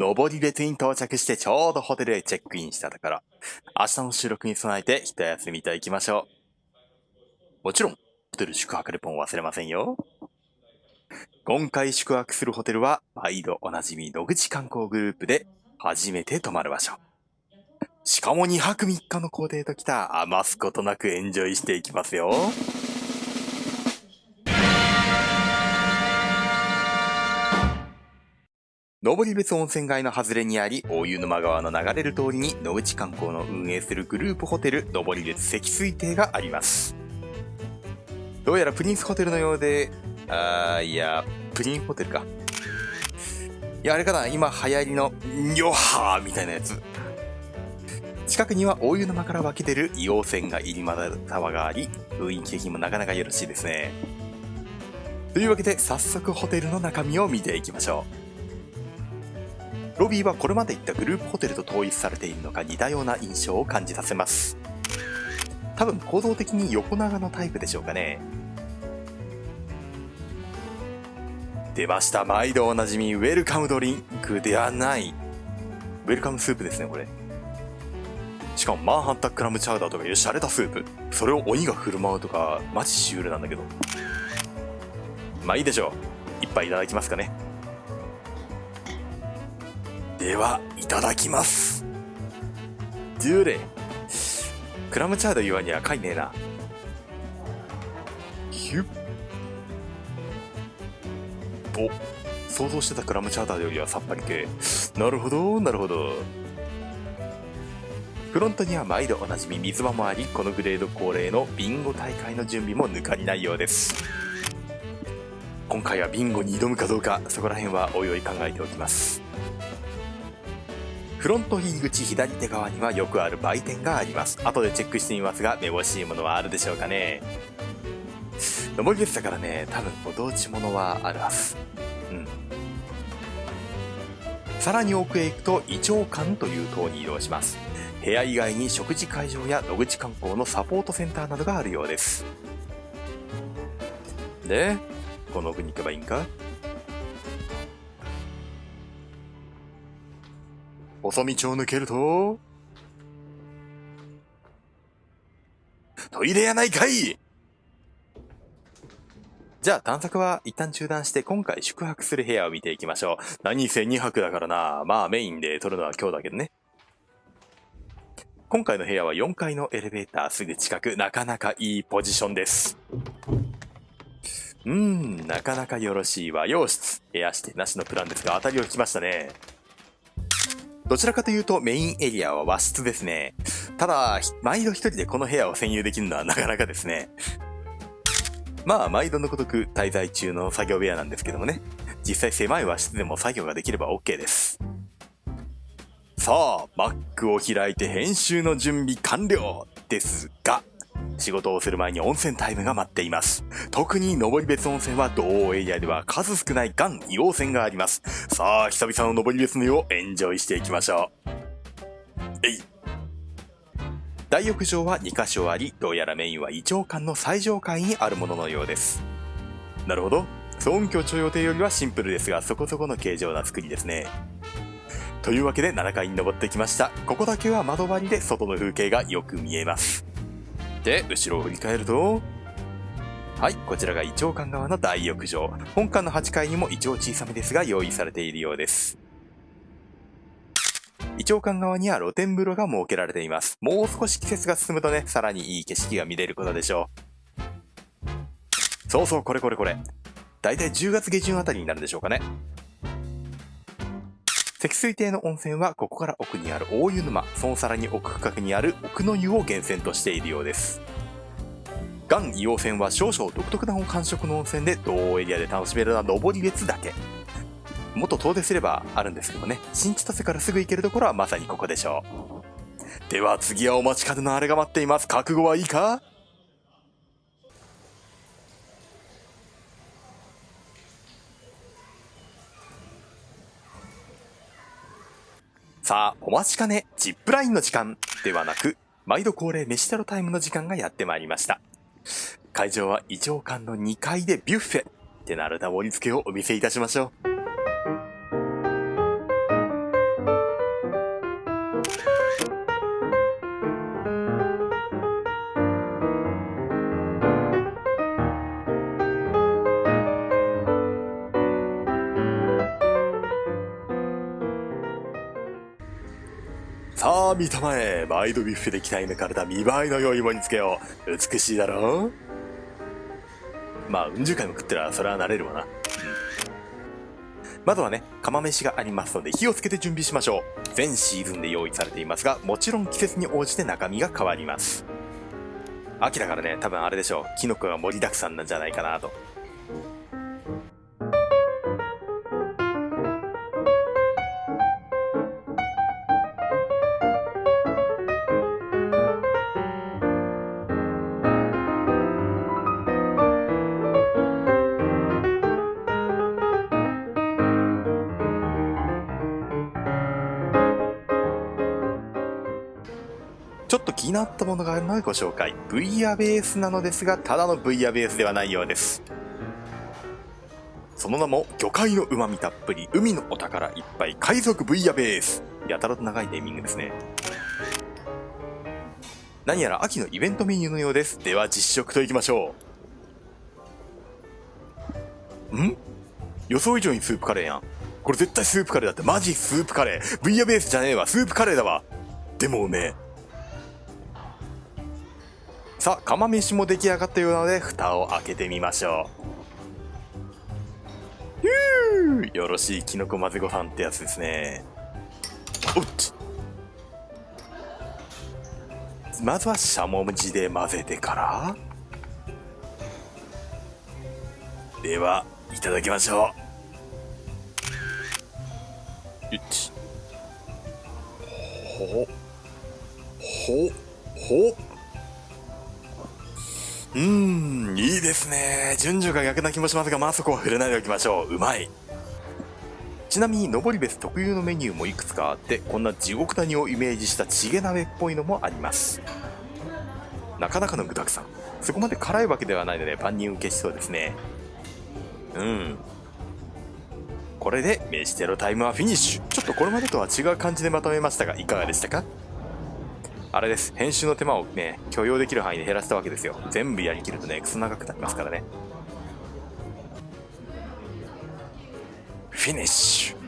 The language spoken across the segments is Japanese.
登別に到着してちょうどホテルへチェックインしたところ、明日の収録に備えて一休みと行きましょう。もちろん、ホテル宿泊レポン忘れませんよ。今回宿泊するホテルは、毎度おなじみ野口観光グループで初めて泊まる場所。しかも2泊3日の行程ときた余すことなくエンジョイしていきますよ。登別温泉街の外れにあり、大湯沼川の流れる通りに野口観光の運営するグループホテル、登別積水亭があります。どうやらプリンスホテルのようで、あー、いや、プリンホテルか。いや、あれかな、今流行りの、ヨハーみたいなやつ。近くには大湯沼から湧き出る硫黄泉が入り混ざる沢があり、雰囲気的にもなかなかよろしいですね。というわけで、早速ホテルの中身を見ていきましょう。ロビーはこれまで行ったグループホテルと統一されているのか似たような印象を感じさせます。多分構造的に横長のタイプでしょうかね。出ました。毎度おなじみ、ウェルカムドリンクではない。ウェルカムスープですね、これ。しかも、マンハッタンクラムチャウダーとかいう洒落たスープ。それを鬼が振る舞うとか、マジシュールなんだけど。まあいいでしょう。一杯いただきますかね。では、いただきます。デューレ。クラムチャー言わにはかいねえな。ヒュッ。お、想像してたクラムチャウダーよりはさっぱり系。なるほど、なるほど。フロントには毎度おなじみ水場もあり、このグレード恒例のビンゴ大会の準備も抜かりないようです。今回はビンゴに挑むかどうか、そこら辺はおいおい考えておきます。フロント入り口左手側にはよくある売店があります。後でチェックしてみますが、めぼしいものはあるでしょうかね。登り別だからね、多分ご当地ものはあるはず。うん。さらに奥へ行くと、イチョウ館という塔に移動します。部屋以外に食事会場や野口観光のサポートセンターなどがあるようです。で、この奥に行けばいいんか？細道を抜けると、トイレやないかいじゃあ探索は一旦中断して今回宿泊する部屋を見ていきましょう。何せ2泊だからな。まあメインで撮るのは今日だけどね。今回の部屋は4階のエレベーターすぐ近く、なかなかいいポジションです。うーん、なかなかよろしい和洋室。部屋指定なしのプランですが当たりを引きましたね。どちらかというとメインエリアは和室ですね。ただ、毎度一人でこの部屋を占有できるのはなかなかですね。まあ、毎度のごとく滞在中の作業部屋なんですけどもね。実際狭い和室でも作業ができれば OK です。さあ、Mac を開いて編集の準備完了ですが、仕事をする前に温泉タイムが待っています。特に登別温泉は同エリアでは数少ないガン硫黄泉があります。さあ、久々の登別の湯をエンジョイしていきましょう。えい。大浴場は2箇所あり、どうやらメインは胃腸館の最上階にあるもののようです。なるほど。尊居徴予定よりはシンプルですが、そこそこの形状な作りですね。というわけで7階に登ってきました。ここだけは窓張りで外の風景がよく見えます。で、後ろを振り返ると、はい、こちらがイチョウ館側の大浴場。本館の8階にも一応小さめですが用意されているようです。イチョウ館側には露天風呂が設けられています。もう少し季節が進むとね、さらにいい景色が見れることでしょう。そうそう、これこれこれ。だいたい10月下旬あたりになるんでしょうかね。積水亭の温泉はここから奥にある大湯沼、そのさらに奥深くにある奥の湯を源泉としているようです。岩硫黄泉は少々独特な感触の温泉で同エリアで楽しめるのは登り別だけ。もっと遠出すればあるんですけどね、新千歳からすぐ行けるところはまさにここでしょう。では次はお待ちかねのあれが待っています。覚悟はいいか？さあ、お待ちかね、ジップラインの時間ではなく、毎度恒例飯テロタイムの時間がやってまいりました。会場は異常館の2階でビュッフェ。手なるた盛り付けをお見せいたしましょう。さあ、見たまえ。毎度ビュッフェで鍛え抜かれた見栄えの良いもにつけよう。美しいだろう？まあ、うん十回も食ってら、それは慣れるわな。まずはね、釜飯がありますので火をつけて準備しましょう。全シーズンで用意されていますが、もちろん季節に応じて中身が変わります。秋だからね、多分あれでしょう。キノコが盛りだくさんなんじゃないかなと。気になったものがあるのでご紹介。ブイヤベースなのですが、ただのブイヤベースではないようです。その名も、魚介の旨味たっぷり、海のお宝いっぱい、海賊ブイヤベース。やたらと長いネーミングですね。何やら秋のイベントメニューのようです。では実食といきましょう。ん？予想以上にスープカレーやん。これ絶対スープカレーだって。マジスープカレー。ブイヤベースじゃねえわ。スープカレーだわ。でもうめえ。さあ釜飯も出来上がったようなので蓋を開けてみましょう。よろしいきのこ混ぜご飯ってやつですね。おっまずはしゃもじで混ぜてから。ではいただきましょう。よっほほほうーん、いいですね。順序が逆な気もしますが、まあそこは触れないでおきましょう。うまい。ちなみに、登別特有のメニューもいくつかあって、こんな地獄谷をイメージしたチゲ鍋っぽいのもあります。なかなかの具沢山。そこまで辛いわけではないので、万人受けしそうですね。うん。これで、飯テロタイムはフィニッシュ。ちょっとこれまでとは違う感じでまとめましたが、いかがでしたか？あれです。編集の手間をね、許容できる範囲で減らしたわけですよ。全部やりきるとね、クソ長くなりますからね。フィニッシュ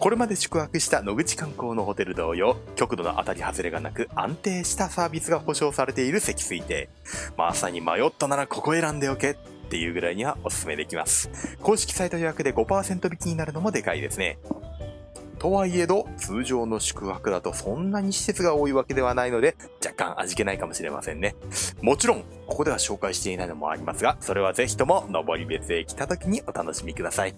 これまで宿泊した野口観光のホテル同様、極度の当たり外れがなく安定したサービスが保証されている積水亭。まさに迷ったならここ選んでおけっていうぐらいにはお勧めできます。公式サイト予約で5%引きになるのもでかいですね。とはいえど、通常の宿泊だとそんなに施設が多いわけではないので、若干味気ないかもしれませんね。もちろん、ここでは紹介していないのもありますが、それはぜひとも、登別へ来た時にお楽しみください。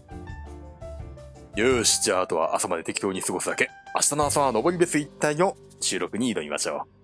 よし、じゃああとは朝まで適当に過ごすだけ。明日の朝は登別一帯の収録に挑みましょう。